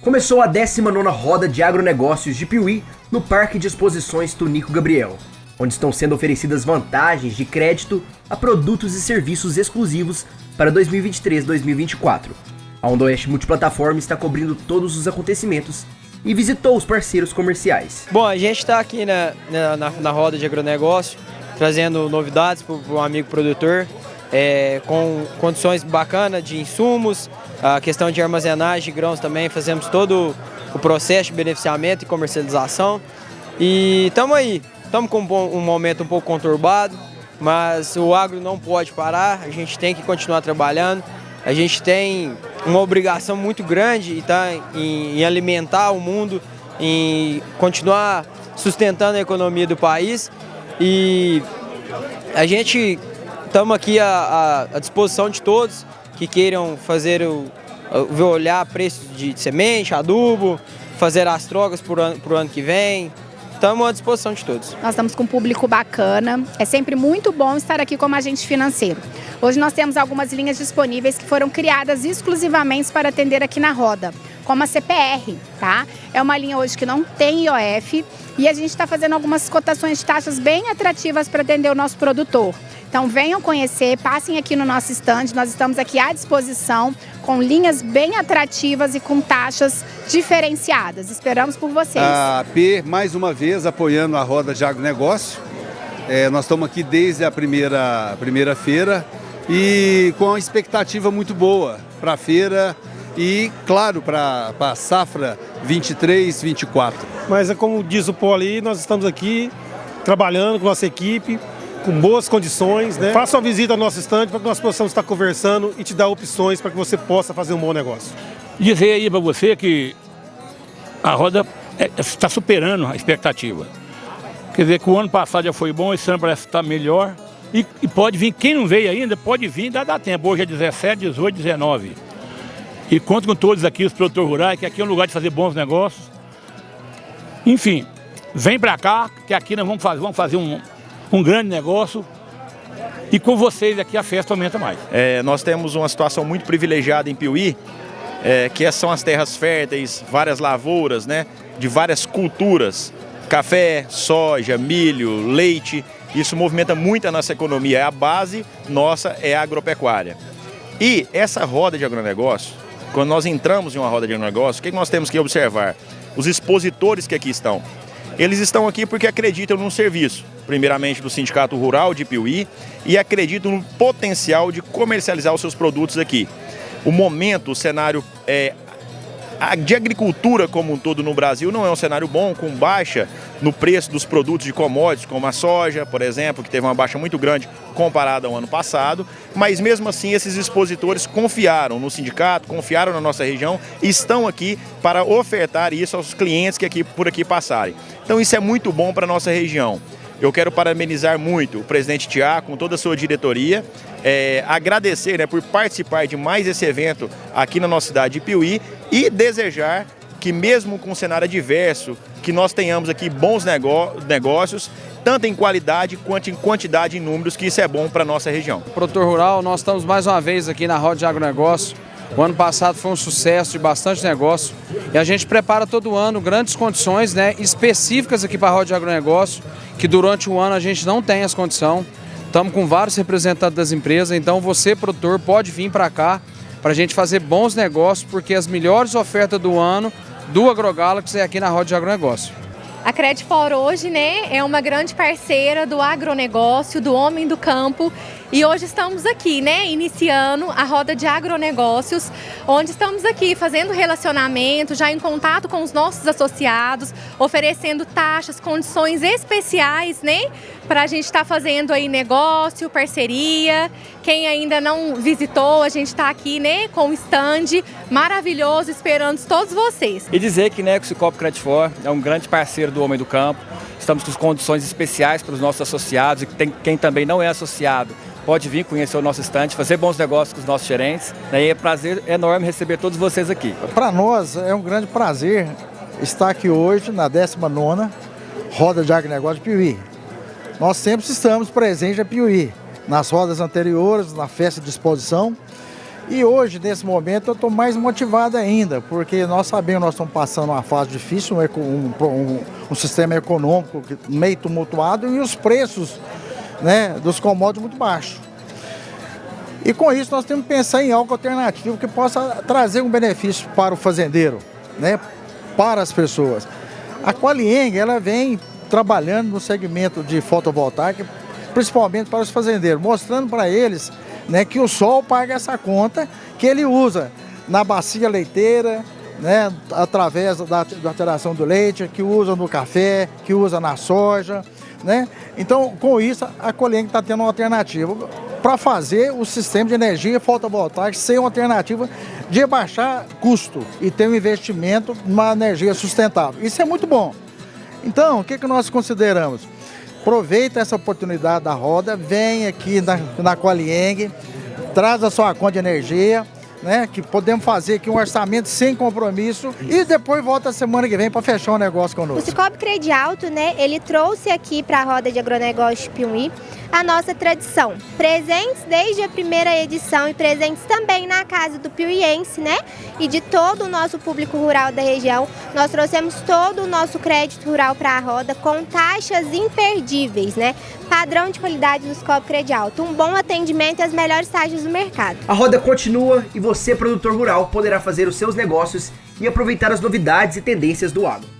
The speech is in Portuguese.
Começou a 19ª Roda de Agronegócios de Piuí no Parque de Exposições Tunico Gabriel, onde estão sendo oferecidas vantagens de crédito a produtos e serviços exclusivos para 2023-2024. A Onda Oeste Multiplataforma está cobrindo todos os acontecimentos e visitou os parceiros comerciais. Bom, a gente está aqui na, na, na, roda de agronegócio, trazendo novidades para o amigo produtor, é, com condições bacanas de insumos, a questão de armazenagem de grãos também, fazemos todo o processo de beneficiamento e comercialização. E estamos aí, estamos com um momento um pouco conturbado, mas o agro não pode parar, a gente tem que continuar trabalhando. A gente tem uma obrigação muito grande tá, em, em alimentar o mundo, em continuar sustentando a economia do país. E a gente estamos aqui à, à, disposição de todos que queiram fazer o, olhar preço de semente, adubo, fazer as trocas para o ano que vem, Estamos à disposição de todos. Nós estamos com um público bacana. É sempre muito bom estar aqui como agente financeiro. Hoje nós temos algumas linhas disponíveis que foram criadas exclusivamente para atender aqui na roda, como a CPR, tá? É uma linha hoje que não tem IOF e a gente está fazendo algumas cotações de taxas bem atrativas para atender o nosso produtor. Então venham conhecer, passem aqui no nosso estande, nós estamos aqui à disposição com linhas bem atrativas e com taxas diferenciadas. Esperamos por vocês. A P, mais uma vez, apoiando a roda de agronegócio. É, nós estamos aqui desde a primeira, primeira feira e com uma expectativa muito boa para a feira e, claro, para a safra 23, 24. Mas é como diz o Poli, nós estamos aqui trabalhando com nossa equipe com boas condições, né? Faça uma visita ao nosso estande para que nós possamos estar conversando e te dar opções para que você possa fazer um bom negócio. Dizer aí para você que a roda é, está superando a expectativa. Quer dizer que o ano passado já foi bom, esse ano parece estar melhor. E, e pode vir, quem não veio ainda, pode vir, dá, dá tempo. Hoje é 17, 18, 19. E conto com todos aqui, os produtores rurais, que aqui é um lugar de fazer bons negócios. Enfim, vem para cá, que aqui nós vamos fazer, vamos fazer um, um grande negócio e com vocês aqui a festa aumenta mais. É, nós temos uma situação muito privilegiada em Piuí, é, que são as terras férteis, várias lavouras, né, de várias culturas, café, soja, milho, leite, isso movimenta muito a nossa economia, a base nossa é a agropecuária. E essa roda de agronegócio, quando nós entramos em uma roda de agronegócio, o que nós temos que observar? Os expositores que aqui estão. Eles estão aqui porque acreditam num serviço, primeiramente do Sindicato Rural de Piuí, e acreditam no potencial de comercializar os seus produtos aqui. O momento, o cenário é, de agricultura como um todo no Brasil não é um cenário bom, com baixa no preço dos produtos de commodities, como a soja, por exemplo, que teve uma baixa muito grande comparada ao ano passado, mas mesmo assim esses expositores confiaram no sindicato, confiaram na nossa região e estão aqui para ofertar isso aos clientes que aqui, por aqui passarem. Então isso é muito bom para a nossa região. Eu quero parabenizar muito o presidente Tiago, com toda a sua diretoria, é, agradecer né, por participar de mais esse evento aqui na nossa cidade de Piuí e desejar que mesmo com um cenário adverso, que nós tenhamos aqui bons negócios, tanto em qualidade quanto em quantidade e números, que isso é bom para a nossa região. Produtor Rural, nós estamos mais uma vez aqui na Roda de Agronegócio. O ano passado foi um sucesso de bastante negócio e a gente prepara todo ano grandes condições né, específicas aqui para a Roda de Agronegócio que durante o ano a gente não tem as condições. Estamos com vários representantes das empresas, então você, produtor, pode vir para cá para a gente fazer bons negócios, porque as melhores ofertas do ano do AgroGalaxy é aqui na Roda de Agronegócio. A Credfor hoje né, é uma grande parceira do agronegócio, do homem do campo. E hoje estamos aqui, né, iniciando a roda de agronegócios, onde estamos aqui fazendo relacionamento, já em contato com os nossos associados, oferecendo taxas, condições especiais, né, para a gente estar tá fazendo aí negócio, parceria. Quem ainda não visitou, a gente está aqui, né, com um stand maravilhoso, esperando todos vocês. E dizer que, né, o Cicobi Credit For é um grande parceiro do Homem do Campo. Estamos com condições especiais para os nossos associados e tem, quem também não é associado pode vir conhecer o nosso estande, fazer bons negócios com os nossos gerentes. Né? E é um prazer enorme receber todos vocês aqui. Para nós é um grande prazer estar aqui hoje na 19ª Roda de Agronegócio de Piuí. Nós sempre estamos presentes em Piuí, nas rodas anteriores, na festa de exposição. E hoje, nesse momento, eu estou mais motivado ainda, porque nós sabemos que nós estamos passando uma fase difícil, um, um, um sistema econômico meio tumultuado e os preços né, dos commodities muito baixos. E com isso nós temos que pensar em algo alternativo que possa trazer um benefício para o fazendeiro, né, para as pessoas. A Qualieng, ela vem trabalhando no segmento de fotovoltaica, principalmente para os fazendeiros, mostrando para eles né, que o sol paga essa conta que ele usa na bacia leiteira, né, através da, da alteração do leite, que usa no café, que usa na soja. Né? Então, com isso, a Coleng está tendo uma alternativa para fazer o sistema de energia fotovoltaica ser uma alternativa de baixar custo e ter um investimento numa energia sustentável. Isso é muito bom. Então, o que, que nós consideramos? Aproveita essa oportunidade da roda, vem aqui na, na Qualieng, traz a sua conta de energia, né, que podemos fazer aqui um orçamento sem compromisso e depois volta a semana que vem para fechar o um negócio conosco. O Cicobi Credialto, né, ele trouxe aqui para a roda de agronegócio Piuí a nossa tradição. Presentes desde a primeira edição e presentes também na casa do piuiense, né? E de todo o nosso público rural da região. Nós trouxemos todo o nosso crédito rural para a roda com taxas imperdíveis, né? Padrão de qualidade do Scope Credialto. Um bom atendimento e as melhores taxas do mercado. A roda continua e você, produtor rural, poderá fazer os seus negócios e aproveitar as novidades e tendências do agro.